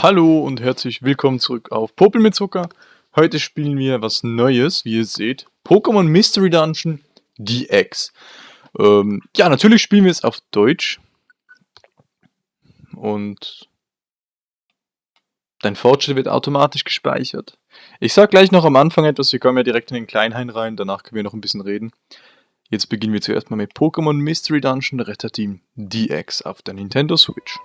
Hallo und herzlich willkommen zurück auf Popel mit Zucker. Heute spielen wir was Neues, wie ihr seht. Pokémon Mystery Dungeon DX. Ähm, ja, natürlich spielen wir es auf Deutsch. Und dein Fortschritt wird automatisch gespeichert. Ich sag gleich noch am Anfang etwas, wir kommen ja direkt in den Kleinhain rein, danach können wir noch ein bisschen reden. Jetzt beginnen wir zuerst mal mit Pokémon Mystery Dungeon Retter Team DX auf der Nintendo Switch.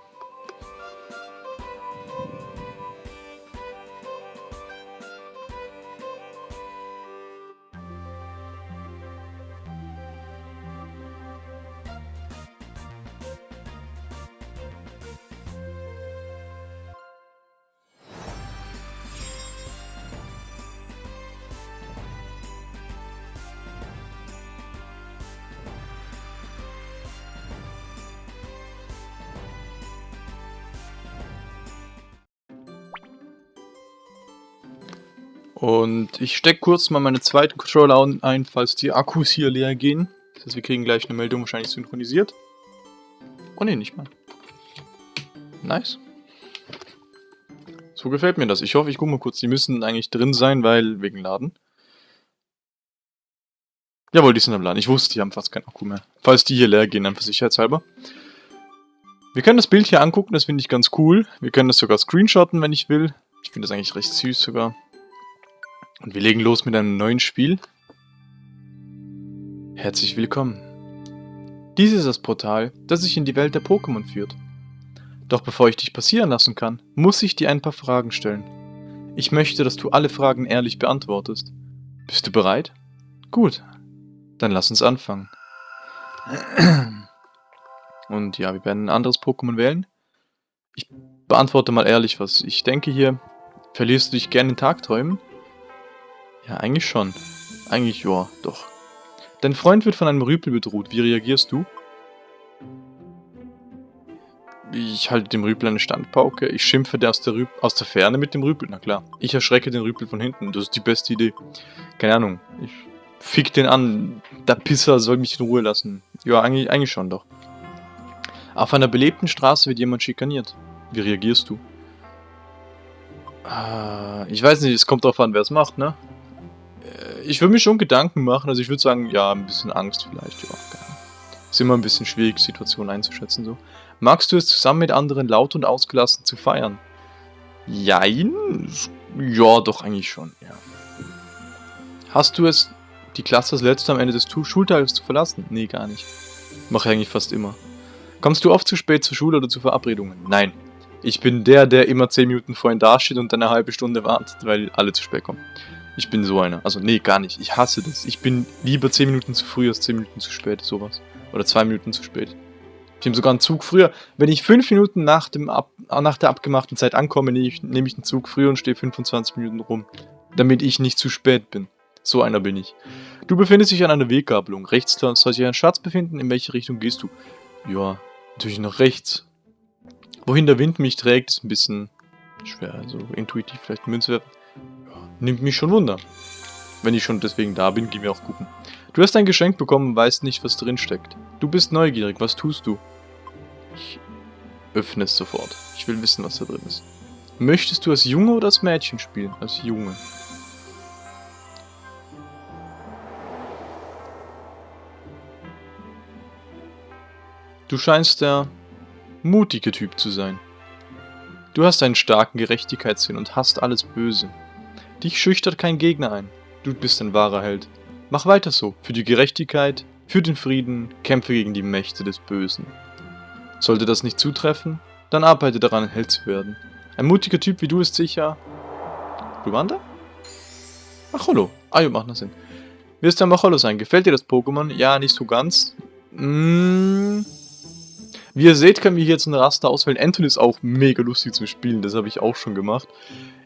Und ich stecke kurz mal meine zweiten Controller ein, falls die Akkus hier leer gehen. Das heißt, wir kriegen gleich eine Meldung wahrscheinlich synchronisiert. Oh ne, nicht mal. Nice. So gefällt mir das. Ich hoffe, ich gucke mal kurz. Die müssen eigentlich drin sein, weil wegen Laden. Jawohl, die sind am Laden. Ich wusste, die haben fast keinen Akku mehr. Falls die hier leer gehen, einfach sicherheitshalber. Wir können das Bild hier angucken, das finde ich ganz cool. Wir können das sogar screenshotten, wenn ich will. Ich finde das eigentlich recht süß sogar. Und wir legen los mit einem neuen Spiel. Herzlich willkommen. Dies ist das Portal, das sich in die Welt der Pokémon führt. Doch bevor ich dich passieren lassen kann, muss ich dir ein paar Fragen stellen. Ich möchte, dass du alle Fragen ehrlich beantwortest. Bist du bereit? Gut, dann lass uns anfangen. Und ja, wir werden ein anderes Pokémon wählen. Ich beantworte mal ehrlich was. Ich denke hier, verlierst du dich gerne in Tagträumen? Ja, eigentlich schon. Eigentlich ja, doch. Dein Freund wird von einem Rüpel bedroht. Wie reagierst du? Ich halte dem Rüpel eine Standpauke. Ich schimpfe der aus der, aus der Ferne mit dem Rüpel. Na klar. Ich erschrecke den Rüpel von hinten. Das ist die beste Idee. Keine Ahnung. Ich fick den an. Der Pisser soll mich in Ruhe lassen. Ja, eigentlich, eigentlich schon doch. Auf einer belebten Straße wird jemand schikaniert. Wie reagierst du? Äh, ich weiß nicht, es kommt darauf an, wer es macht, ne? Ich würde mir schon Gedanken machen. Also ich würde sagen, ja, ein bisschen Angst vielleicht. Ja, ist immer ein bisschen schwierig, Situationen einzuschätzen. so. Magst du es zusammen mit anderen laut und ausgelassen zu feiern? Jein? Ja, doch eigentlich schon, ja. Hast du es, die Klasse das letzte am Ende des Schultages zu verlassen? Nee, gar nicht. Mache ich eigentlich fast immer. Kommst du oft zu spät zur Schule oder zu Verabredungen? Nein. Ich bin der, der immer 10 Minuten vorhin dasteht und dann eine halbe Stunde wartet, weil alle zu spät kommen. Ich bin so einer. Also, nee, gar nicht. Ich hasse das. Ich bin lieber 10 Minuten zu früh als 10 Minuten zu spät, sowas. Oder 2 Minuten zu spät. Ich nehme sogar einen Zug früher. Wenn ich 5 Minuten nach, dem Ab nach der abgemachten Zeit ankomme, nehme ich, nehm ich einen Zug früher und stehe 25 Minuten rum. Damit ich nicht zu spät bin. So einer bin ich. Du befindest dich an einer Weggabelung. Rechts soll sich ein Schatz befinden. In welche Richtung gehst du? Ja, natürlich nach rechts. Wohin der Wind mich trägt, ist ein bisschen schwer. Also intuitiv vielleicht Münze werfen. Nimmt mich schon Wunder. Wenn ich schon deswegen da bin, geh mir auch gucken. Du hast ein Geschenk bekommen und weißt nicht, was drin steckt. Du bist neugierig, was tust du? Ich öffne es sofort. Ich will wissen, was da drin ist. Möchtest du als Junge oder als Mädchen spielen? Als Junge. Du scheinst der mutige Typ zu sein. Du hast einen starken Gerechtigkeitssinn und hast alles Böse. Dich schüchtert kein Gegner ein. Du bist ein wahrer Held. Mach weiter so. Für die Gerechtigkeit, für den Frieden, kämpfe gegen die Mächte des Bösen. Sollte das nicht zutreffen, dann arbeite daran, ein Held zu werden. Ein mutiger Typ wie du ist sicher... Ruanda? Macholo. Ah, ja, macht noch Sinn. Wirst du ein Macholo sein? Gefällt dir das Pokémon? Ja, nicht so ganz. Mmh. Wie ihr seht, können wir hier jetzt ein Raster auswählen. Anton ist auch mega lustig zu spielen, das habe ich auch schon gemacht.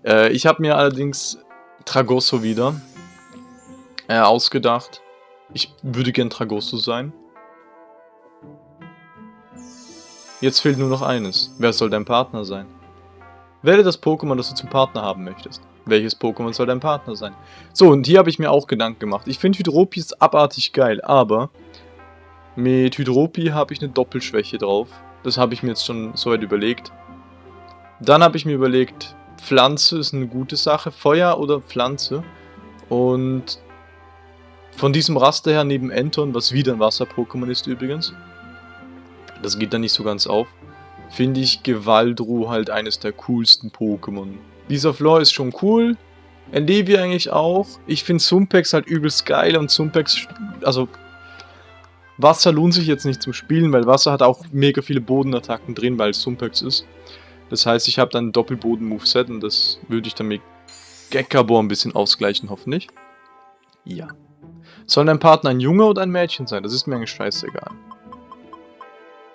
Äh, ich habe mir allerdings Tragosso wieder äh, ausgedacht. Ich würde gern Tragosso sein. Jetzt fehlt nur noch eines. Wer soll dein Partner sein? Wähle das Pokémon, das du zum Partner haben möchtest. Welches Pokémon soll dein Partner sein? So, und hier habe ich mir auch Gedanken gemacht. Ich finde Hydropi ist abartig geil, aber mit Hydropi habe ich eine Doppelschwäche drauf. Das habe ich mir jetzt schon so weit überlegt. Dann habe ich mir überlegt, Pflanze ist eine gute Sache, Feuer oder Pflanze. Und von diesem Raster her neben Enton, was wieder ein Wasser-Pokémon ist übrigens, das geht da nicht so ganz auf, finde ich Gewaldru halt eines der coolsten Pokémon. Dieser Floor ist schon cool, Endeavor eigentlich auch. Ich finde Sumpex halt übelst geil und Sumpex, also Wasser lohnt sich jetzt nicht zum Spielen, weil Wasser hat auch mega viele Bodenattacken drin, weil es Sumpex ist. Das heißt, ich habe dann ein Doppelboden-Moveset und das würde ich dann mit Gekabor ein bisschen ausgleichen, hoffentlich. Ja. Soll dein Partner ein Junge oder ein Mädchen sein? Das ist mir eigentlich scheißegal.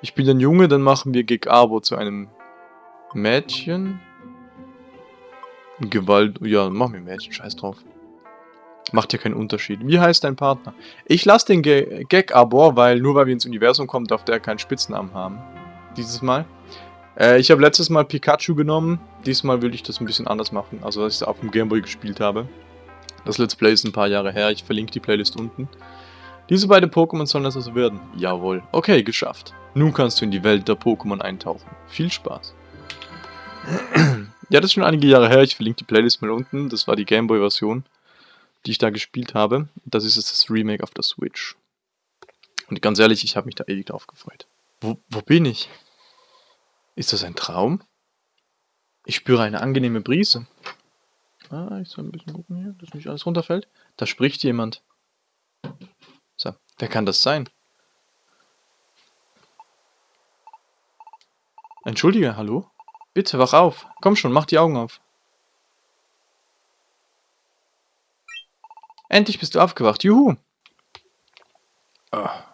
Ich bin ein Junge, dann machen wir Gekabor zu einem Mädchen. Gewalt, ja, machen wir Mädchen, scheiß drauf. Macht ja keinen Unterschied. Wie heißt dein Partner? Ich lasse den Ge Gag aber, weil nur weil wir ins Universum kommen, darf der keinen Spitznamen haben. Dieses Mal. Äh, ich habe letztes Mal Pikachu genommen. Diesmal will ich das ein bisschen anders machen. Also, dass ich es auf dem Gameboy gespielt habe. Das Let's Play ist ein paar Jahre her. Ich verlinke die Playlist unten. Diese beiden Pokémon sollen das also werden. Jawohl. Okay, geschafft. Nun kannst du in die Welt der Pokémon eintauchen. Viel Spaß. ja, das ist schon einige Jahre her. Ich verlinke die Playlist mal unten. Das war die Gameboy-Version, die ich da gespielt habe. Das ist jetzt das Remake auf der Switch. Und ganz ehrlich, ich habe mich da ewig drauf gefreut. Wo, wo bin ich? Ist das ein Traum? Ich spüre eine angenehme Brise. Ah, ich soll ein bisschen gucken hier, dass nicht alles runterfällt. Da spricht jemand. So, wer kann das sein? Entschuldige, hallo? Bitte, wach auf. Komm schon, mach die Augen auf. Endlich bist du aufgewacht. Juhu. Ah.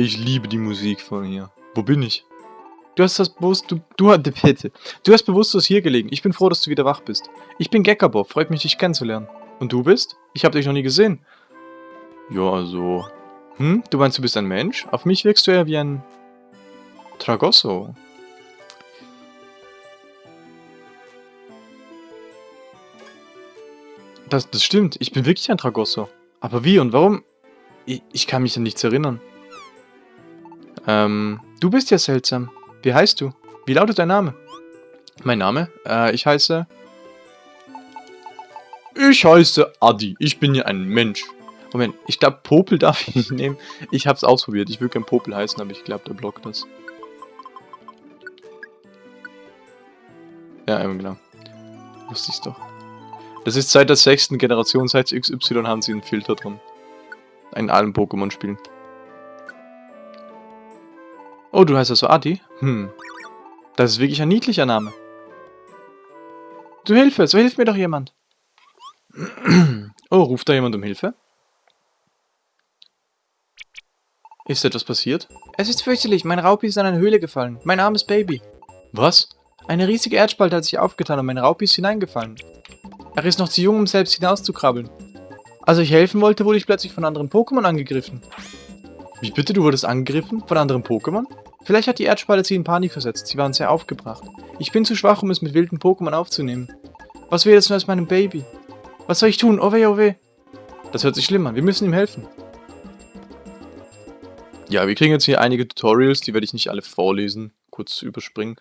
Ich liebe die Musik von hier. Wo bin ich? Du hast das bewusst, du, du, bitte. Du hast bewusstlos hier gelegen. Ich bin froh, dass du wieder wach bist. Ich bin Gekkabob, freut mich, dich kennenzulernen. Und du bist? Ich habe dich noch nie gesehen. Ja, also... Hm, du meinst, du bist ein Mensch? Auf mich wirkst du eher wie ein... Tragosso. Das, das stimmt, ich bin wirklich ein Tragosso. Aber wie und warum? Ich, ich kann mich an nichts erinnern. Ähm, du bist ja seltsam. Wie heißt du? Wie lautet dein Name? Mein Name? Äh, ich heiße... Ich heiße Adi. Ich bin ja ein Mensch. Moment, ich glaube Popel darf ich nicht nehmen. Ich hab's ausprobiert. Ich will kein Popel heißen, aber ich glaube, der blockt das. Ja, eben genau. Wusste ich's doch. Das ist seit der sechsten Generation, seit XY haben sie einen Filter drin. In allen Pokémon-Spielen. Oh, du heißt also Adi? Hm. Das ist wirklich ein niedlicher Name. Du Hilfe, so hilft mir doch jemand. Oh, ruft da jemand um Hilfe? Ist etwas passiert? Es ist fürchterlich, mein Raupi ist in eine Höhle gefallen. Mein armes Baby. Was? Eine riesige Erdspalte hat sich aufgetan und mein Raupi ist hineingefallen. Er ist noch zu jung, um selbst hinauszukrabbeln. Als ich helfen wollte, wurde ich plötzlich von anderen Pokémon angegriffen. Wie bitte, du wurdest angegriffen? Von anderen Pokémon? Vielleicht hat die Erdspalte sie in Panik versetzt, sie waren sehr aufgebracht. Ich bin zu schwach, um es mit wilden Pokémon aufzunehmen. Was wäre jetzt nur aus meinem Baby? Was soll ich tun? Oh weh, oh. Das hört sich schlimm an, wir müssen ihm helfen. Ja, wir kriegen jetzt hier einige Tutorials, die werde ich nicht alle vorlesen, kurz überspringen.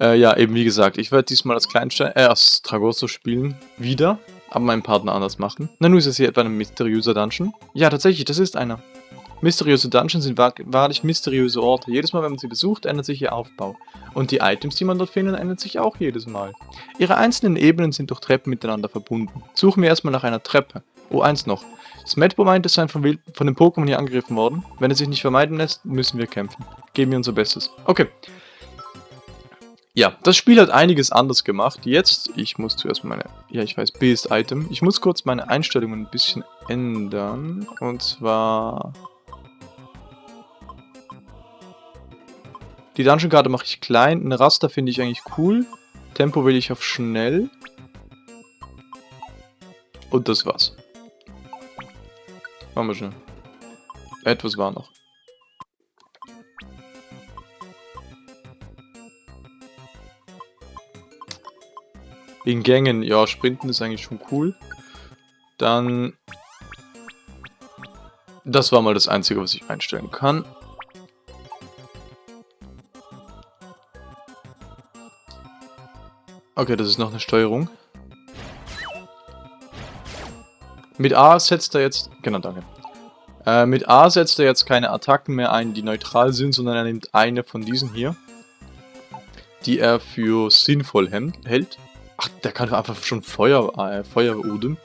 Äh, ja, eben wie gesagt, ich werde diesmal als Kleinstein, äh, als Tragosso spielen, wieder, aber meinen Partner anders machen. Na, nun ist es hier etwa ein mysteriöser Dungeon. Ja, tatsächlich, das ist einer. Mysteriöse Dungeons sind wahrlich mysteriöse Orte. Jedes Mal, wenn man sie besucht, ändert sich ihr Aufbau. Und die Items, die man dort findet, ändern sich auch jedes Mal. Ihre einzelnen Ebenen sind durch Treppen miteinander verbunden. Suchen wir erstmal nach einer Treppe. Oh, eins noch. Smetbo meint, es sei von, von den Pokémon hier angegriffen worden. Wenn es sich nicht vermeiden lässt, müssen wir kämpfen. Geben wir unser Bestes. Okay. Ja, das Spiel hat einiges anders gemacht. Jetzt, ich muss zuerst meine, ja ich weiß, B ist Item. Ich muss kurz meine Einstellungen ein bisschen ändern. Und zwar... Die Dungeon-Karte mache ich klein. Ein Raster finde ich eigentlich cool. Tempo will ich auf schnell. Und das war's. Machen wir schnell. Etwas war noch. In Gängen, ja, Sprinten ist eigentlich schon cool. Dann... Das war mal das Einzige, was ich einstellen kann. Okay, das ist noch eine Steuerung. Mit A setzt er jetzt... Genau, danke. Äh, mit A setzt er jetzt keine Attacken mehr ein, die neutral sind, sondern er nimmt eine von diesen hier. Die er für sinnvoll hält. Ach, der kann einfach schon Feuer, äh, Feueruden.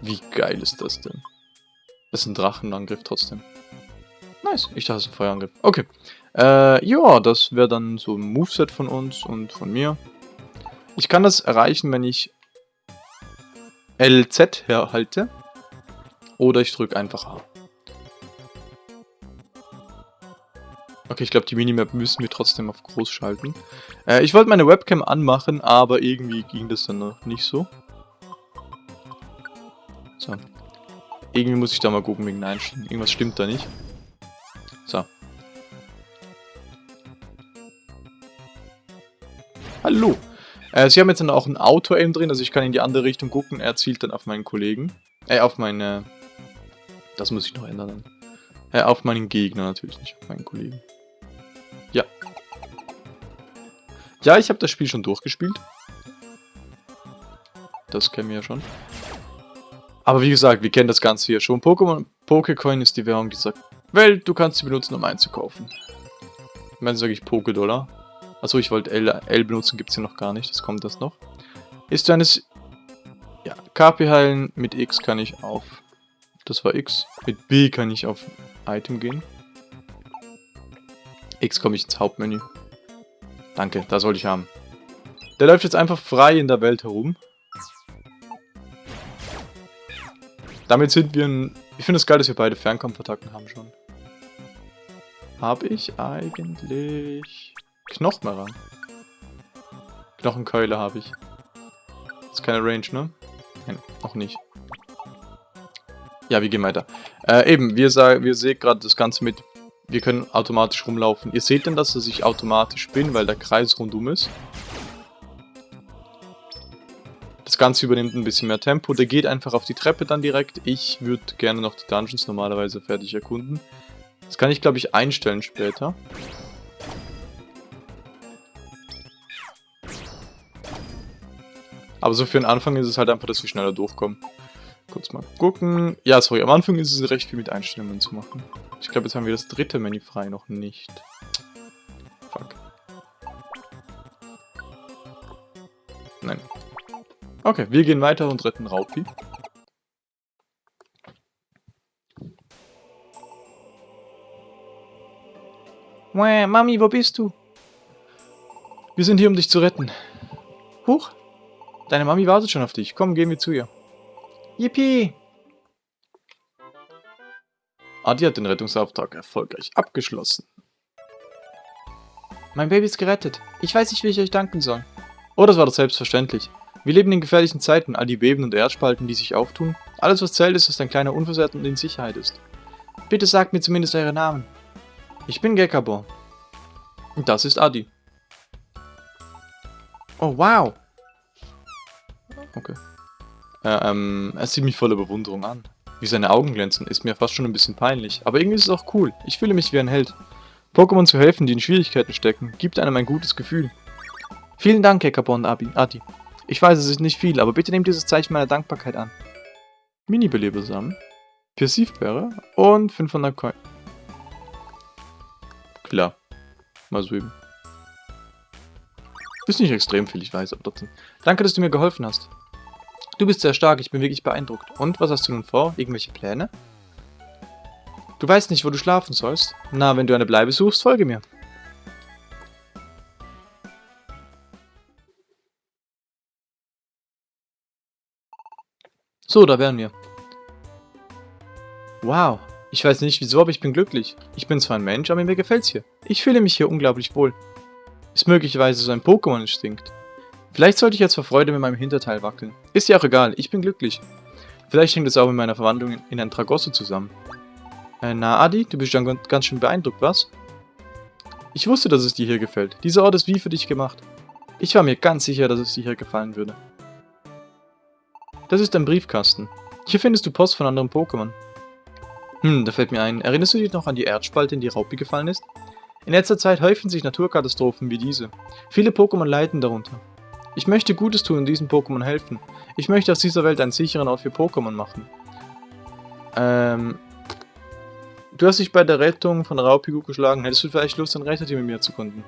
Wie geil ist das denn? Das ist ein Drachenangriff trotzdem. Nice, ich dachte, das ist ein Feuerangriff. Okay. Äh, ja, das wäre dann so ein Moveset von uns und von mir. Ich kann das erreichen, wenn ich LZ herhalte. Oder ich drücke einfach A. Okay, ich glaube, die Minimap müssen wir trotzdem auf groß schalten. Äh, ich wollte meine Webcam anmachen, aber irgendwie ging das dann noch nicht so. So. Irgendwie muss ich da mal gucken wegen Einstellungen. Irgendwas stimmt da nicht. So. Hallo. Äh, sie haben jetzt dann auch ein Auto-Aim drin, also ich kann in die andere Richtung gucken. Er zielt dann auf meinen Kollegen. Äh, auf meine... Das muss ich noch ändern. Äh, auf meinen Gegner natürlich, nicht auf meinen Kollegen. Ja. Ja, ich habe das Spiel schon durchgespielt. Das kennen wir ja schon. Aber wie gesagt, wir kennen das Ganze hier schon. Pokémon, Pokécoin ist die Währung dieser Welt. Du kannst sie benutzen, um einzukaufen. Ich meine, sage ich Poké-Dollar. Achso, ich wollte L, L benutzen, gibt es hier noch gar nicht. Das kommt das noch. Ist eines... Ja, KP heilen. Mit X kann ich auf... Das war X. Mit B kann ich auf Item gehen. X komme ich ins Hauptmenü. Danke, das wollte ich haben. Der läuft jetzt einfach frei in der Welt herum. Damit sind wir ein... Ich finde es das geil, dass wir beide Fernkampfattacken haben schon. Habe ich eigentlich... Knochen ran. Knochenkeule habe ich. Ist keine Range, ne? Nein, noch nicht. Ja, wir gehen weiter. Äh, eben, wir, wir sehen gerade das Ganze mit, wir können automatisch rumlaufen. Ihr seht denn, dass ich automatisch bin, weil der Kreis rundum ist. Das Ganze übernimmt ein bisschen mehr Tempo. Der geht einfach auf die Treppe dann direkt. Ich würde gerne noch die Dungeons normalerweise fertig erkunden. Das kann ich, glaube ich, einstellen später. Aber so für den Anfang ist es halt einfach, dass wir schneller durchkommen. Kurz mal gucken. Ja, sorry, am Anfang ist es recht viel mit Einstellungen zu machen. Ich glaube, jetzt haben wir das dritte Menü frei noch nicht. Fuck. Nein. Okay, wir gehen weiter und retten Raupi. Mami, wo bist du? Wir sind hier, um dich zu retten. Huch, Deine Mami wartet schon auf dich. Komm, gehen wir zu ihr. Yippie! Adi hat den Rettungsauftrag erfolgreich abgeschlossen. Mein Baby ist gerettet. Ich weiß nicht, wie ich euch danken soll. Oh, das war doch selbstverständlich. Wir leben in gefährlichen Zeiten, all die Beben und Erdspalten, die sich auftun. Alles, was zählt, ist, dass dein Kleiner unversehrt und in Sicherheit ist. Bitte sagt mir zumindest eure Namen. Ich bin Gekabor. Und das ist Adi. Oh, wow. Okay. Äh, ähm, er sieht mich voller Bewunderung an. Wie seine Augen glänzen, ist mir fast schon ein bisschen peinlich. Aber irgendwie ist es auch cool. Ich fühle mich wie ein Held. Pokémon zu helfen, die in Schwierigkeiten stecken, gibt einem ein gutes Gefühl. Vielen Dank, Abi, Adi. Ich weiß, es ist nicht viel, aber bitte nehmt dieses Zeichen meiner Dankbarkeit an. Mini-Belebesamen, Pirsivbeere und 500 Coin. Klar. Mal so eben. Ist nicht extrem viel, ich weiß, aber trotzdem. Danke, dass du mir geholfen hast. Du bist sehr stark, ich bin wirklich beeindruckt. Und, was hast du nun vor? Irgendwelche Pläne? Du weißt nicht, wo du schlafen sollst? Na, wenn du eine Bleibe suchst, folge mir. So, da wären wir. Wow, ich weiß nicht wieso, aber ich bin glücklich. Ich bin zwar ein Mensch, aber mir gefällt's hier. Ich fühle mich hier unglaublich wohl. Ist möglicherweise so ein Pokémon-Instinkt. Vielleicht sollte ich jetzt vor Freude mit meinem Hinterteil wackeln. Ist ja auch egal, ich bin glücklich. Vielleicht hängt es auch mit meiner Verwandlung in ein Tragosso zusammen. Äh, na Adi, du bist schon ganz schön beeindruckt, was? Ich wusste, dass es dir hier gefällt. Dieser Ort ist wie für dich gemacht. Ich war mir ganz sicher, dass es dir hier gefallen würde. Das ist ein Briefkasten. Hier findest du Post von anderen Pokémon. Hm, da fällt mir ein. Erinnerst du dich noch an die Erdspalte, in die Raupi gefallen ist? In letzter Zeit häufen sich Naturkatastrophen wie diese. Viele Pokémon leiden darunter. Ich möchte Gutes tun und diesen Pokémon helfen. Ich möchte aus dieser Welt einen sicheren Ort für Pokémon machen. Ähm... Du hast dich bei der Rettung von Raupigu geschlagen. Hättest du vielleicht Lust, ein Retterteam mit mir zu gründen?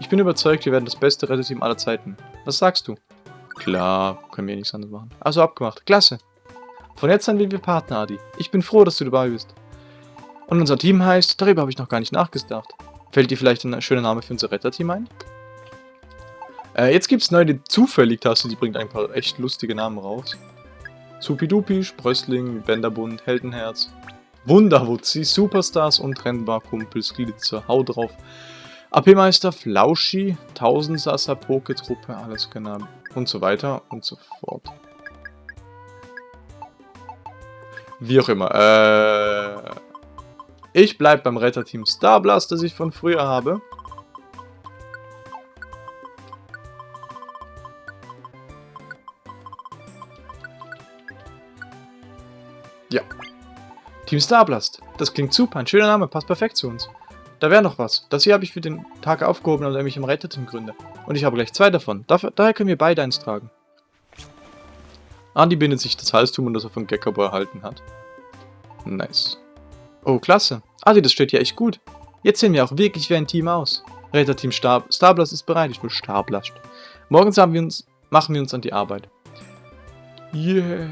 Ich bin überzeugt, wir werden das beste Retterteam aller Zeiten. Was sagst du? Klar, können wir nichts anderes machen. Also abgemacht. Klasse. Von jetzt an sind wir Partner, Adi. Ich bin froh, dass du dabei bist. Und unser Team heißt, darüber habe ich noch gar nicht nachgedacht. Fällt dir vielleicht ein schöner Name für unser Retterteam ein? Äh, jetzt gibt es neu die Zufällig-Taste, die bringt ein paar echt lustige Namen raus. Supidupi, Sprössling, Bänderbund, Heldenherz, Wunderwutzi, Superstars, untrennbar, Kumpels, Glitzer, Hau drauf, AP-Meister, Flauschi, Tausendsasser, Poketruppe, alles genau und so weiter und so fort. Wie auch immer, äh... Ich bleib beim Retterteam Starblast, das ich von früher habe. Team Starblast. Das klingt super. Ein schöner Name. Passt perfekt zu uns. Da wäre noch was. Das hier habe ich für den Tag aufgehoben, damit ich im Retterteam gründe. Und ich habe gleich zwei davon. Dafür, daher können wir beide eins tragen. Andi bindet sich das Halstum, das er von Gekabo erhalten hat. Nice. Oh, klasse. Adi, das steht ja echt gut. Jetzt sehen wir auch wirklich wie ein Team aus. Retterteam Star Starblast ist bereit. Ich will Starblast. Morgens wir uns, machen wir uns an die Arbeit. Yeah.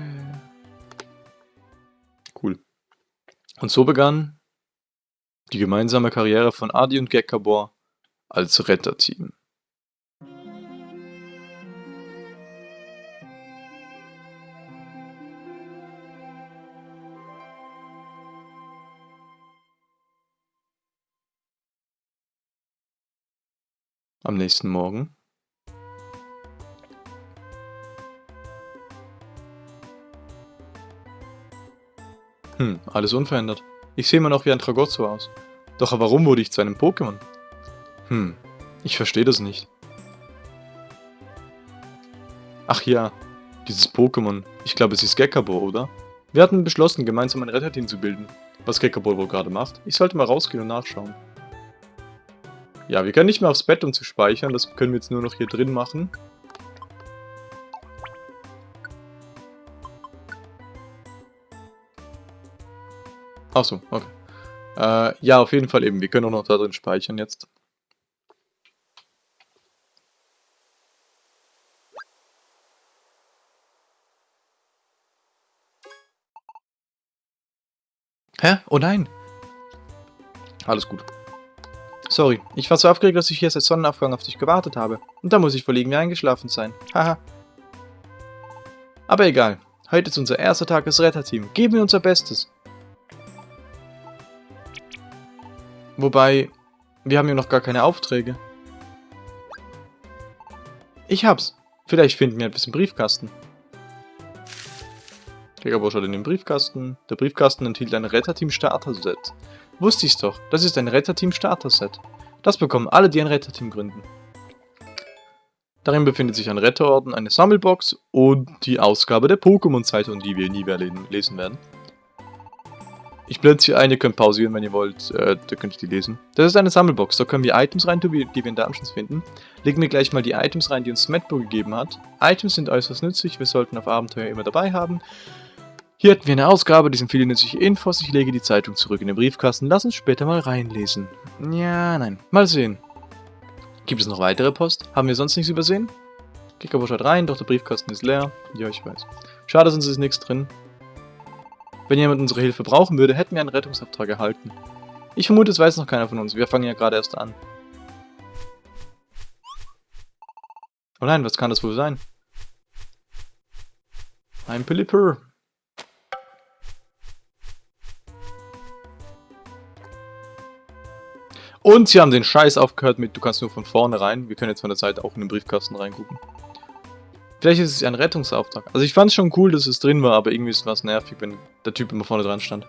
Und so begann die gemeinsame Karriere von Adi und Gekabor als Retterteam. Am nächsten Morgen Hm, alles unverändert. Ich sehe immer noch wie ein Tragozzo aus. Doch warum wurde ich zu einem Pokémon? Hm, ich verstehe das nicht. Ach ja, dieses Pokémon. Ich glaube, es ist Gekabo, oder? Wir hatten beschlossen, gemeinsam ein Retterteam zu bilden. Was Gekabo wohl gerade macht? Ich sollte mal rausgehen und nachschauen. Ja, wir können nicht mehr aufs Bett, um zu speichern. Das können wir jetzt nur noch hier drin machen. Achso, okay. Äh, ja, auf jeden Fall eben. Wir können auch noch da drin speichern jetzt. Hä? Oh nein! Alles gut. Sorry, ich war so aufgeregt, dass ich hier seit Sonnenaufgang auf dich gewartet habe. Und da muss ich wohl irgendwie eingeschlafen sein. Haha. Aber egal. Heute ist unser erster Tag als Retterteam. Geben wir unser Bestes. Wobei, wir haben ja noch gar keine Aufträge. Ich hab's. Vielleicht finden wir etwas im Briefkasten. Jägerbusch hat in den Briefkasten. Der Briefkasten enthielt ein Retterteam-Starter-Set. Wusste ich's doch. Das ist ein Retterteam-Starter-Set. Das bekommen alle, die ein Retterteam gründen. Darin befindet sich ein Retterorden, eine Sammelbox und die Ausgabe der Pokémon-Zeitung, die wir nie mehr lesen werden. Ich blende hier ein, ihr könnt pausieren, wenn ihr wollt. Äh, da könnt ihr die lesen. Das ist eine Sammelbox. Da können wir Items rein die wir in Dungeons finden. Legen wir gleich mal die Items rein, die uns Smetbo gegeben hat. Items sind äußerst nützlich. Wir sollten auf Abenteuer immer dabei haben. Hier hätten wir eine Ausgabe, die sind viele nützliche Infos. Ich lege die Zeitung zurück in den Briefkasten. Lass uns später mal reinlesen. Ja, nein. Mal sehen. Gibt es noch weitere Post? Haben wir sonst nichts übersehen? Kickerbusch hat rein, doch der Briefkasten ist leer. Ja, ich weiß. Schade, sonst ist nichts drin. Wenn jemand unsere Hilfe brauchen würde, hätten wir einen Rettungsauftrag erhalten. Ich vermute, es weiß noch keiner von uns. Wir fangen ja gerade erst an. Oh nein, was kann das wohl sein? Ein Pilipper. Und sie haben den Scheiß aufgehört mit, du kannst nur von vorne rein. Wir können jetzt von der Seite auch in den Briefkasten reingucken. Vielleicht ist es ein Rettungsauftrag. Also ich fand es schon cool, dass es drin war, aber irgendwie ist es nervig, wenn der Typ immer vorne dran stand.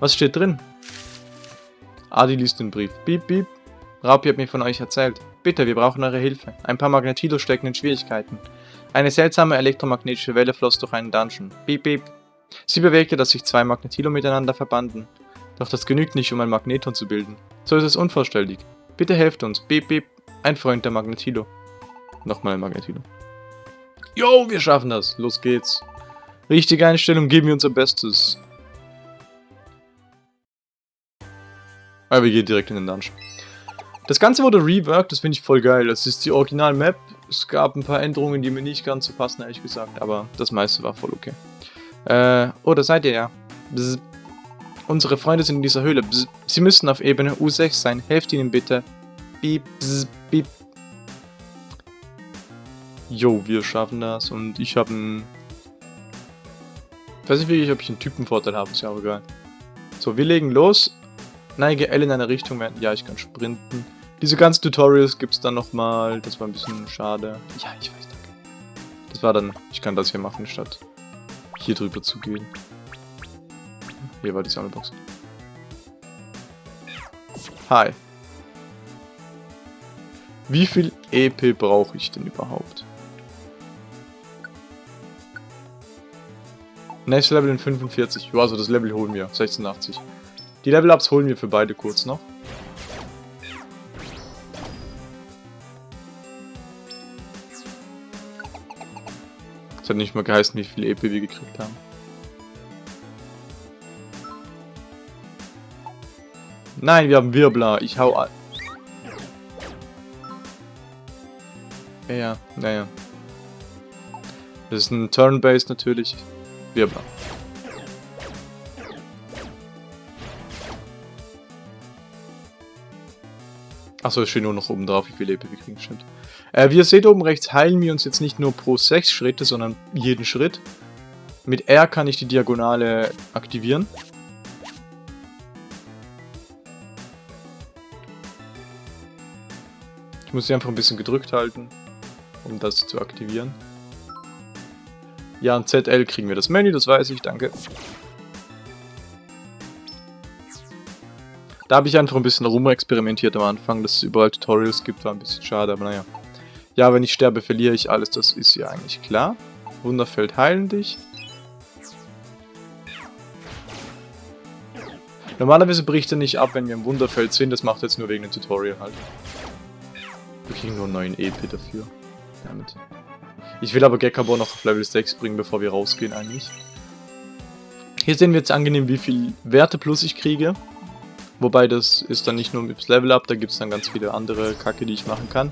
Was steht drin? Adi liest den Brief. Piep, piep. Raupi hat mir von euch erzählt. Bitte, wir brauchen eure Hilfe. Ein paar Magnetilos stecken in Schwierigkeiten. Eine seltsame elektromagnetische Welle floss durch einen Dungeon. Piep, piep. Sie bewegte, dass sich zwei Magnetilo miteinander verbanden. Doch das genügt nicht, um ein Magneton zu bilden. So ist es unvollständig. Bitte helft uns. Piep, piep. Ein Freund der Magnetilo. Nochmal Magnetino. Jo, wir schaffen das. Los geht's. Richtige Einstellung, geben wir unser Bestes. Aber wir gehen direkt in den Dungeon. Das Ganze wurde reworked, das finde ich voll geil. Das ist die Original-Map. Es gab ein paar Änderungen, die mir nicht ganz so passen, ehrlich gesagt. Aber das meiste war voll okay. Äh, oh, da seid ihr ja. Bzz. Unsere Freunde sind in dieser Höhle. Bzz. Sie müssen auf Ebene U6 sein. Helft ihnen bitte. Beep, bzz, beep. Jo, wir schaffen das. Und ich habe einen... Ich weiß nicht wirklich, ob ich einen Typenvorteil habe. Ist ja auch egal. So, wir legen los. Neige L in eine Richtung. Ja, ich kann sprinten. Diese ganzen Tutorials gibt es dann nochmal. Das war ein bisschen schade. Ja, ich weiß, danke. Das war dann... Ich kann das hier machen, statt hier drüber zu gehen. Hier war die Sammelbox. Hi. Wie viel EP brauche ich denn überhaupt? Nächstes Level in 45. Ja, also das Level holen wir. 86. Die Level-Ups holen wir für beide kurz noch. Das hat nicht mal geheißen, wie viel EP wir gekriegt haben. Nein, wir haben Wirbler. Ich hau an. Ja, naja. Das ist ein Turn-Base natürlich. Wirbler. Achso, es steht nur noch oben drauf, wie viel EP wir kriegen, stimmt. Äh, wie ihr seht oben rechts, heilen wir uns jetzt nicht nur pro 6 Schritte, sondern jeden Schritt. Mit R kann ich die Diagonale aktivieren. Ich muss sie einfach ein bisschen gedrückt halten, um das zu aktivieren. Ja, und ZL kriegen wir das Menü, das weiß ich, danke. Da habe ich einfach ein bisschen rumexperimentiert am Anfang, dass es überall Tutorials gibt, war ein bisschen schade, aber naja. Ja, wenn ich sterbe, verliere ich alles, das ist ja eigentlich klar. Wunderfeld heilen dich. Normalerweise bricht er nicht ab, wenn wir im Wunderfeld sind, das macht er jetzt nur wegen dem Tutorial halt. Wir kriegen nur 9 EP dafür. Damit. Ich will aber Gekabor noch auf Level 6 bringen, bevor wir rausgehen eigentlich. Hier sehen wir jetzt angenehm, wie viel Werte plus ich kriege. Wobei das ist dann nicht nur mit Level Up, da gibt es dann ganz viele andere Kacke, die ich machen kann.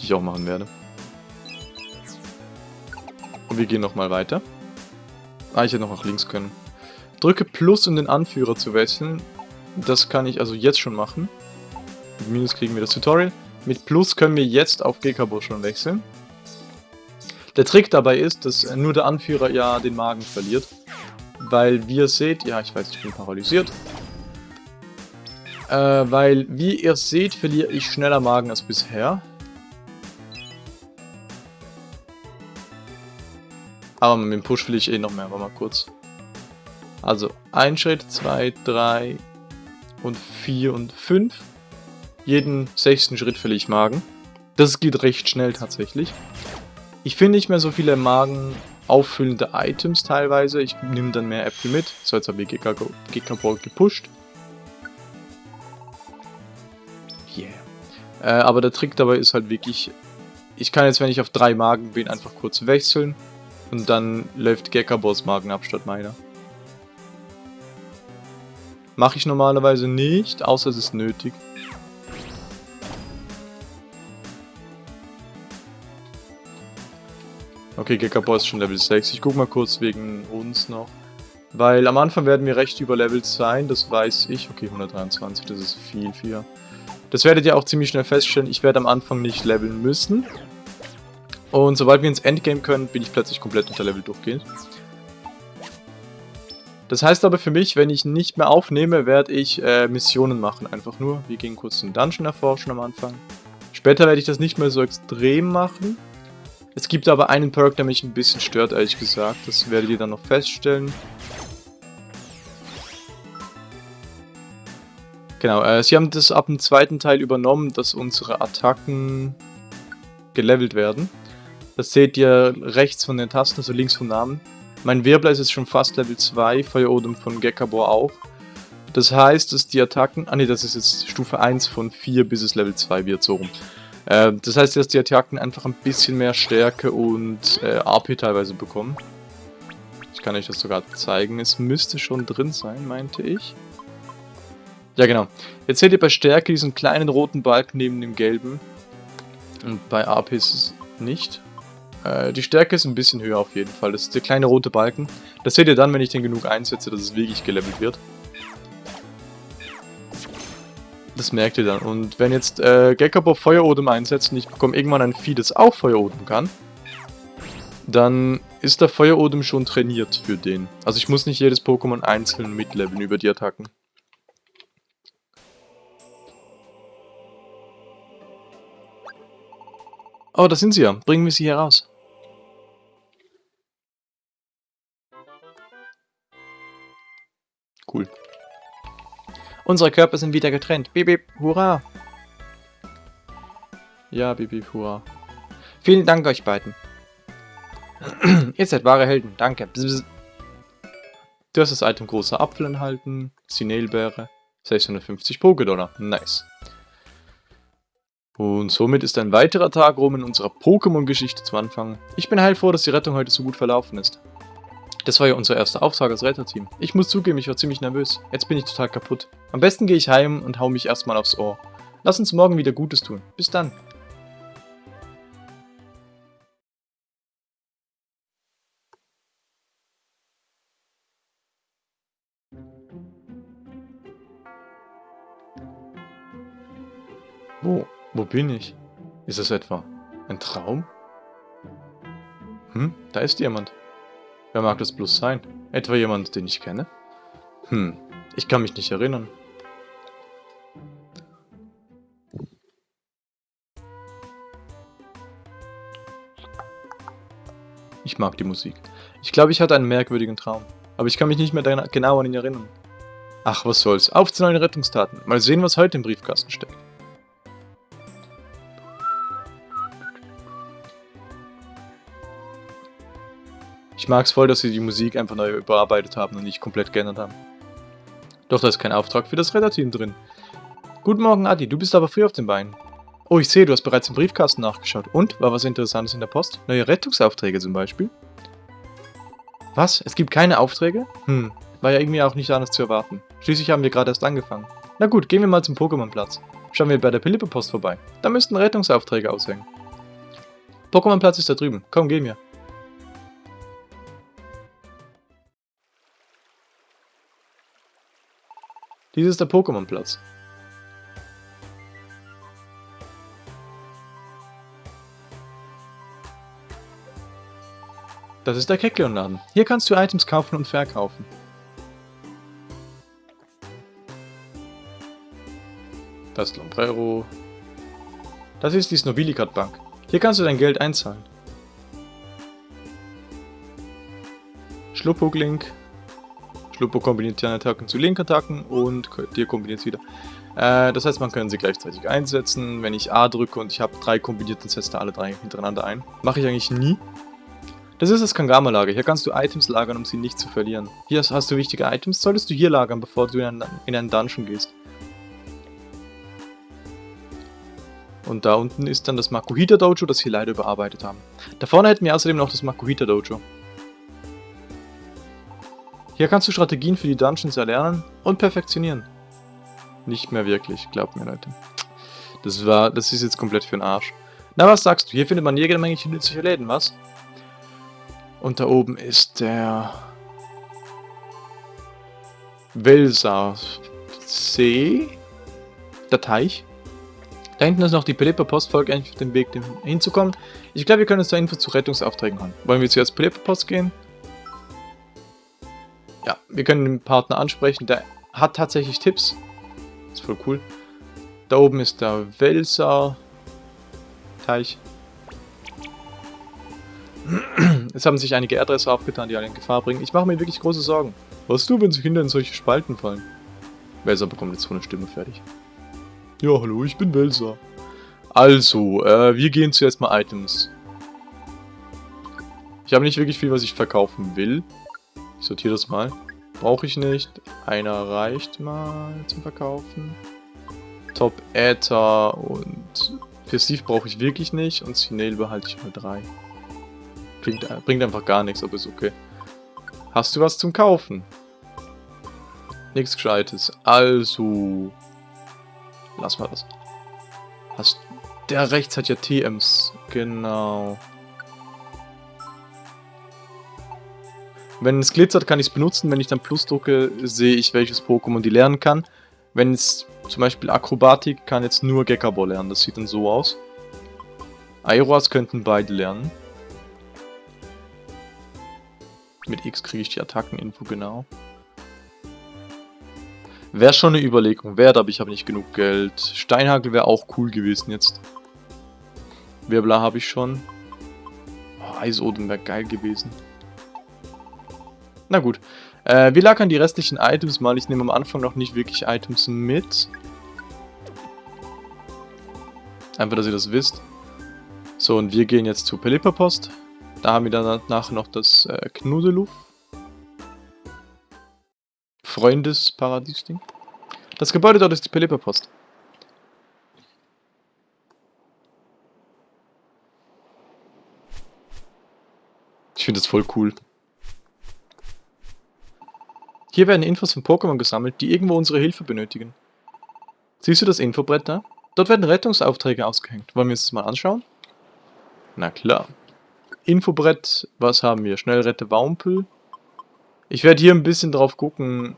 Die ich auch machen werde. Und wir gehen nochmal weiter. Ah, ich hätte noch nach links können. Drücke Plus, um den Anführer zu wechseln. Das kann ich also jetzt schon machen. Mit Minus kriegen wir das Tutorial. Mit Plus können wir jetzt auf Gekabo schon wechseln. Der Trick dabei ist, dass nur der Anführer ja den Magen verliert. Weil, wie ihr seht, ja, ich weiß, ich bin paralysiert. Äh, weil, wie ihr seht, verliere ich schneller Magen als bisher. Aber mit dem Push will ich eh noch mehr, aber mal kurz. Also, ein Schritt, zwei, drei und vier und fünf. Jeden sechsten Schritt verliere ich Magen. Das geht recht schnell tatsächlich. Ich finde nicht mehr so viele Magen auffüllende Items teilweise. Ich nehme dann mehr Äpfel mit. So, jetzt habe ich Gekabor gepusht. Yeah. Äh, aber der Trick dabei ist halt wirklich, ich kann jetzt, wenn ich auf drei Magen bin, einfach kurz wechseln und dann läuft Gekabors Magen ab statt meiner. Mache ich normalerweise nicht, außer es ist nötig. Okay, Gekabor ist schon Level 6. Ich guck mal kurz wegen uns noch. Weil am Anfang werden wir recht überlevelt sein, das weiß ich. Okay, 123, das ist viel, viel. Das werdet ihr auch ziemlich schnell feststellen. Ich werde am Anfang nicht leveln müssen. Und sobald wir ins Endgame können, bin ich plötzlich komplett unter Level durchgehend. Das heißt aber für mich, wenn ich nicht mehr aufnehme, werde ich äh, Missionen machen. Einfach nur. Wir gehen kurz den Dungeon erforschen am Anfang. Später werde ich das nicht mehr so extrem machen. Es gibt aber einen Perk, der mich ein bisschen stört, ehrlich gesagt. Das werdet ihr dann noch feststellen. Genau, äh, sie haben das ab dem zweiten Teil übernommen, dass unsere Attacken gelevelt werden. Das seht ihr rechts von den Tasten, also links vom Namen. Mein Wirbler ist jetzt schon fast Level 2, Feuerodem von Gekabor auch. Das heißt, dass die Attacken... Ah ne, das ist jetzt Stufe 1 von 4, bis es Level 2 wird, so rum. Äh, das heißt, dass die Attacken einfach ein bisschen mehr Stärke und äh, AP teilweise bekommen. Ich kann euch das sogar zeigen. Es müsste schon drin sein, meinte ich. Ja, genau. Jetzt seht ihr bei Stärke diesen kleinen roten Balken neben dem gelben. Und bei AP ist es nicht. Äh, die Stärke ist ein bisschen höher auf jeden Fall. Das ist der kleine rote Balken. Das seht ihr dann, wenn ich den genug einsetze, dass es wirklich gelevelt wird. Das merkt ihr dann. Und wenn jetzt äh, Gekabo Feuerodem einsetzt und ich bekomme irgendwann ein Vieh, das auch Feuerodem kann, dann ist der Feuerodem schon trainiert für den. Also ich muss nicht jedes Pokémon einzeln mitleveln über die Attacken. Oh, da sind sie ja. Bringen wir sie hier raus. Unsere Körper sind wieder getrennt. Bip, bip, hurra. Ja, bip, bip, hurra. Vielen Dank euch beiden. Ihr seid wahre Helden. Danke. Du hast das Item großer Apfel enthalten. Sinelbeere. 650 Pokédollar. Nice. Und somit ist ein weiterer Tag rum in unserer Pokémon-Geschichte zu Anfang. Ich bin heilfroh, dass die Rettung heute so gut verlaufen ist. Das war ja unser erster Auftrag als Retterteam. Ich muss zugeben, ich war ziemlich nervös. Jetzt bin ich total kaputt. Am besten gehe ich heim und hau mich erstmal aufs Ohr. Lass uns morgen wieder Gutes tun. Bis dann. Wo, wo bin ich? Ist es etwa ein Traum? Hm, da ist jemand. Wer mag das bloß sein? Etwa jemand, den ich kenne? Hm, ich kann mich nicht erinnern. Ich mag die Musik. Ich glaube, ich hatte einen merkwürdigen Traum. Aber ich kann mich nicht mehr genau an ihn erinnern. Ach, was soll's. Auf zu neuen Rettungstaten. Mal sehen, was heute im Briefkasten steckt. Ich mag es voll, dass sie die Musik einfach neu überarbeitet haben und nicht komplett geändert haben. Doch da ist kein Auftrag für das Retterteam drin. Guten Morgen, Adi, du bist aber früh auf den Beinen. Oh, ich sehe, du hast bereits im Briefkasten nachgeschaut. Und? War was Interessantes in der Post? Neue Rettungsaufträge zum Beispiel? Was? Es gibt keine Aufträge? Hm, war ja irgendwie auch nicht anders zu erwarten. Schließlich haben wir gerade erst angefangen. Na gut, gehen wir mal zum Pokémon-Platz. Schauen wir bei der Pilippe-Post vorbei. Da müssten Rettungsaufträge aushängen. Pokémon-Platz ist da drüben. Komm, gehen wir. Dies ist der Pokémon-Platz. Das ist der Kekleon-Laden. Hier kannst du Items kaufen und verkaufen. Das ist Lombrero. Das ist die Snobilicat Bank. Hier kannst du dein Geld einzahlen. Schluppuglink. Schluppo kombiniert die Attacken zu Link-Attacken und dir kombiniert es wieder. Äh, das heißt, man kann sie gleichzeitig einsetzen. Wenn ich A drücke und ich habe drei kombiniert, dann setzt er alle drei hintereinander ein. Mache ich eigentlich nie. Das ist das Kangama-Lager. Hier kannst du Items lagern, um sie nicht zu verlieren. Hier hast du wichtige Items, solltest du hier lagern, bevor du in einen, in einen Dungeon gehst. Und da unten ist dann das Makuhita Dojo, das wir leider überarbeitet haben. Da vorne hätten wir außerdem noch das Makuhita Dojo. Hier kannst du Strategien für die Dungeons erlernen und perfektionieren. Nicht mehr wirklich, glaubt mir Leute. Das war, das ist jetzt komplett für den Arsch. Na, was sagst du? Hier findet man jede Menge nützliche Läden, was? Und da oben ist der... Welser See? Der Teich? Da hinten ist noch die Pelipper-Post, folgt eigentlich auf dem Weg hinzukommen. Ich glaube, wir können uns da Info zu Rettungsaufträgen holen. Wollen wir zuerst Pelipper-Post gehen? Ja, wir können den Partner ansprechen. Der hat tatsächlich Tipps. ist voll cool. Da oben ist der Welser Teich. Es haben sich einige Erdrisse aufgetan, die alle in Gefahr bringen. Ich mache mir wirklich große Sorgen. Was du, wenn sie Kinder in solche Spalten fallen? Welser bekommt jetzt so eine Stimme fertig. Ja, hallo, ich bin Welser. Also, äh, wir gehen zuerst mal Items. Ich habe nicht wirklich viel, was ich verkaufen will. Ich sortiere das mal. Brauche ich nicht. Einer reicht mal zum Verkaufen. Top Äther und Steve brauche ich wirklich nicht und Sineil behalte ich mal drei. Klingt, äh, bringt einfach gar nichts, aber ist okay. Hast du was zum Kaufen? Nichts Gescheites. Also... Lass mal das. Hast... Der rechts hat ja TMs. Genau. Wenn es glitzert, kann ich es benutzen. Wenn ich dann Plus drücke, sehe ich, welches Pokémon die lernen kann. Wenn es zum Beispiel Akrobatik kann jetzt nur Gekabo lernen. Das sieht dann so aus. Aeroas könnten beide lernen. Mit X kriege ich die Attackeninfo genau. Wäre schon eine Überlegung wert, aber ich habe nicht genug Geld. Steinhagel wäre auch cool gewesen jetzt. Wirbler habe ich schon. Oh, Eisoden wäre geil gewesen. Na gut. Äh, wir lagern die restlichen Items mal. Ich nehme am Anfang noch nicht wirklich Items mit. Einfach, dass ihr das wisst. So, und wir gehen jetzt zu Pelipperpost. Da haben wir danach noch das äh, Knudeluf. Freundesparadies-Ding. Das Gebäude dort ist die Pelipperpost. Ich finde das voll cool. Hier werden Infos von Pokémon gesammelt, die irgendwo unsere Hilfe benötigen. Siehst du das Infobrett da? Dort werden Rettungsaufträge ausgehängt. Wollen wir uns das mal anschauen? Na klar. Infobrett, was haben wir? Schnellrette Waumpel. Ich werde hier ein bisschen drauf gucken,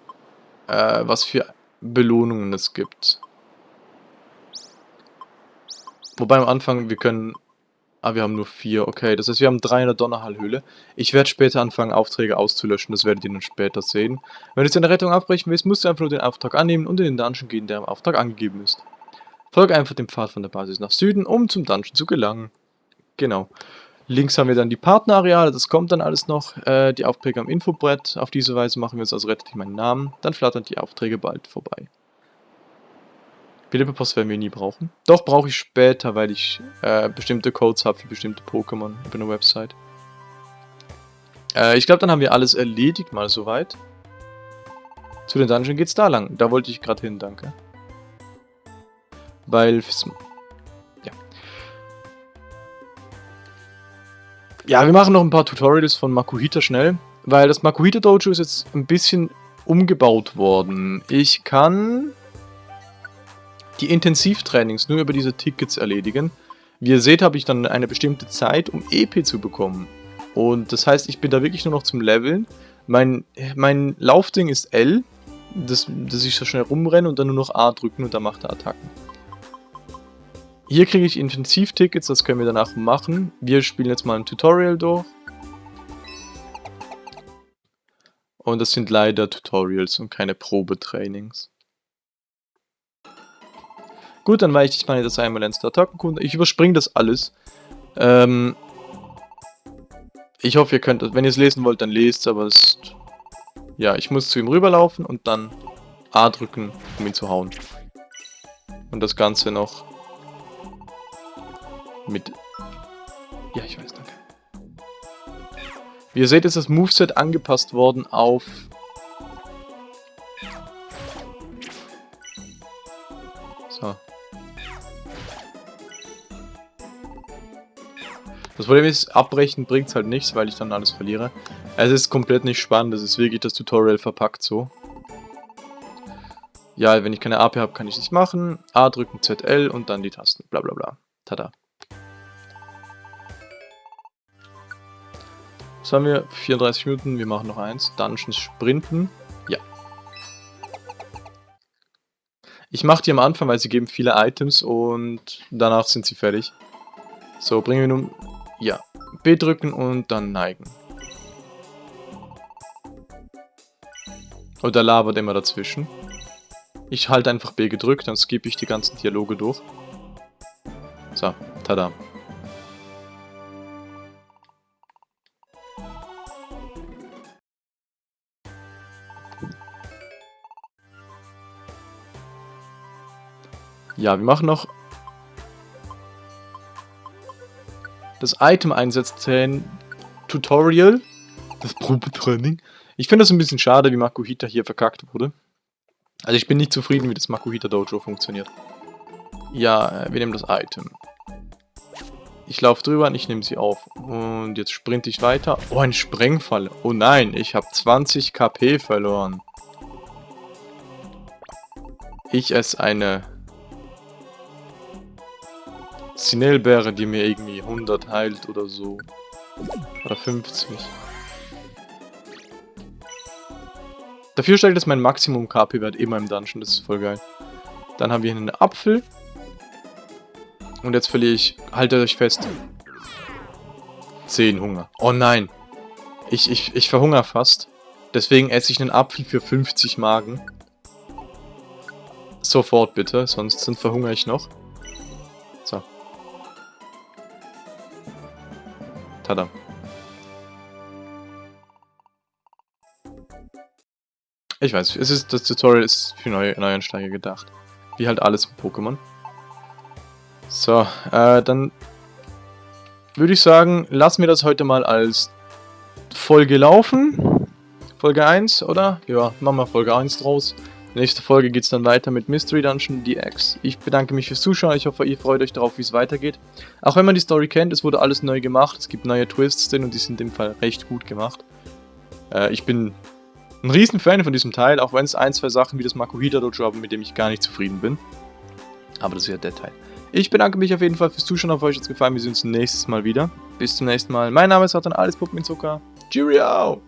äh, was für Belohnungen es gibt. Wobei am Anfang, wir können Ah, wir haben nur vier. Okay, das heißt, wir haben drei in der Donnerhallhöhle. Ich werde später anfangen, Aufträge auszulöschen. Das werdet ihr dann später sehen. Wenn du deine Rettung abbrechen willst, musst du einfach nur den Auftrag annehmen und in den Dungeon gehen, der im Auftrag angegeben ist. Folge einfach dem Pfad von der Basis nach Süden, um zum Dungeon zu gelangen. Genau. Links haben wir dann die Partnerareale, das kommt dann alles noch. Äh, die Aufträge am Infobrett. Auf diese Weise machen wir uns also rettet meinen Namen. Dann flattern die Aufträge bald vorbei. Philippa-Post werden wir nie brauchen. Doch, brauche ich später, weil ich äh, bestimmte Codes habe für bestimmte Pokémon über eine Website. Äh, ich glaube, dann haben wir alles erledigt mal soweit. Zu den Dungeon geht's da lang. Da wollte ich gerade hin, danke. Weil... Ja. Ja, wir machen noch ein paar Tutorials von Makuhita schnell. Weil das Makuhita Dojo ist jetzt ein bisschen umgebaut worden. Ich kann die Intensivtrainings nur über diese Tickets erledigen. Wie ihr seht, habe ich dann eine bestimmte Zeit, um EP zu bekommen. Und das heißt, ich bin da wirklich nur noch zum Leveln. Mein, mein Laufding ist L, dass, dass ich so schnell rumrenne und dann nur noch A drücken und dann macht er Attacken. Hier kriege ich Intensivtickets, das können wir danach machen. Wir spielen jetzt mal ein Tutorial durch. Und das sind leider Tutorials und keine Probetrainings. Gut, dann weiche ich mal das einmal ins Attackenkunde. Ich überspringe das alles. Ähm, ich hoffe, ihr könnt wenn ihr es lesen wollt, dann lest es, aber es ja, ich muss zu ihm rüberlaufen und dann A drücken, um ihn zu hauen. Und das Ganze noch mit... Ja, ich weiß, danke. Wie ihr seht, ist das Moveset angepasst worden auf Das Problem ist, abbrechen bringt es halt nichts, weil ich dann alles verliere. Es ist komplett nicht spannend, das ist wirklich das Tutorial verpackt so. Ja, wenn ich keine AP habe, kann ich nicht machen. A drücken, ZL und dann die Tasten. Bla bla bla. Tada. Was haben wir? 34 Minuten, wir machen noch eins. Dungeons sprinten. Ja. Ich mache die am Anfang, weil sie geben viele Items und danach sind sie fertig. So, bringen wir nun ja, B drücken und dann neigen. Oder labert immer dazwischen. Ich halte einfach B gedrückt, dann skippe ich die ganzen Dialoge durch. So, tada. Ja, wir machen noch das Item einsetzen Tutorial, das Probetraining. Ich finde das ein bisschen schade, wie Makuhita hier verkackt wurde. Also ich bin nicht zufrieden, wie das Makuhita Dojo funktioniert. Ja, äh, wir nehmen das Item. Ich laufe drüber und ich nehme sie auf. Und jetzt sprinte ich weiter. Oh, ein Sprengfall. Oh nein, ich habe 20 KP verloren. Ich esse eine Sinelbeere, die mir irgendwie 100 heilt oder so. Oder 50. Dafür steigt jetzt mein Maximum KP-Wert immer im Dungeon. Das ist voll geil. Dann haben wir hier einen Apfel. Und jetzt verliere ich, haltet euch fest, 10 Hunger. Oh nein. Ich, ich, ich verhungere fast. Deswegen esse ich einen Apfel für 50 Magen. Sofort bitte, sonst verhungere ich noch. Tada. Ich weiß, es ist, das Tutorial ist für neue, Neuansteiger gedacht. Wie halt alles im Pokémon. So, äh, dann würde ich sagen, lassen wir das heute mal als Folge laufen. Folge 1, oder? Ja, machen wir Folge 1 draus. Nächste Folge geht es dann weiter mit Mystery Dungeon DX. Ich bedanke mich fürs Zuschauen, ich hoffe, ihr freut euch darauf, wie es weitergeht. Auch wenn man die Story kennt, es wurde alles neu gemacht, es gibt neue Twists drin und die sind im Fall recht gut gemacht. Äh, ich bin ein riesen Fan von diesem Teil, auch wenn es ein, zwei Sachen wie das Makuhita Dojo haben, mit dem ich gar nicht zufrieden bin. Aber das ist ja der Teil. Ich bedanke mich auf jeden Fall fürs Zuschauen, auf euch hat es gefallen, wir sehen uns nächstes Mal wieder. Bis zum nächsten Mal. Mein Name ist Satan, alles Puppen in Zucker. Cheerio!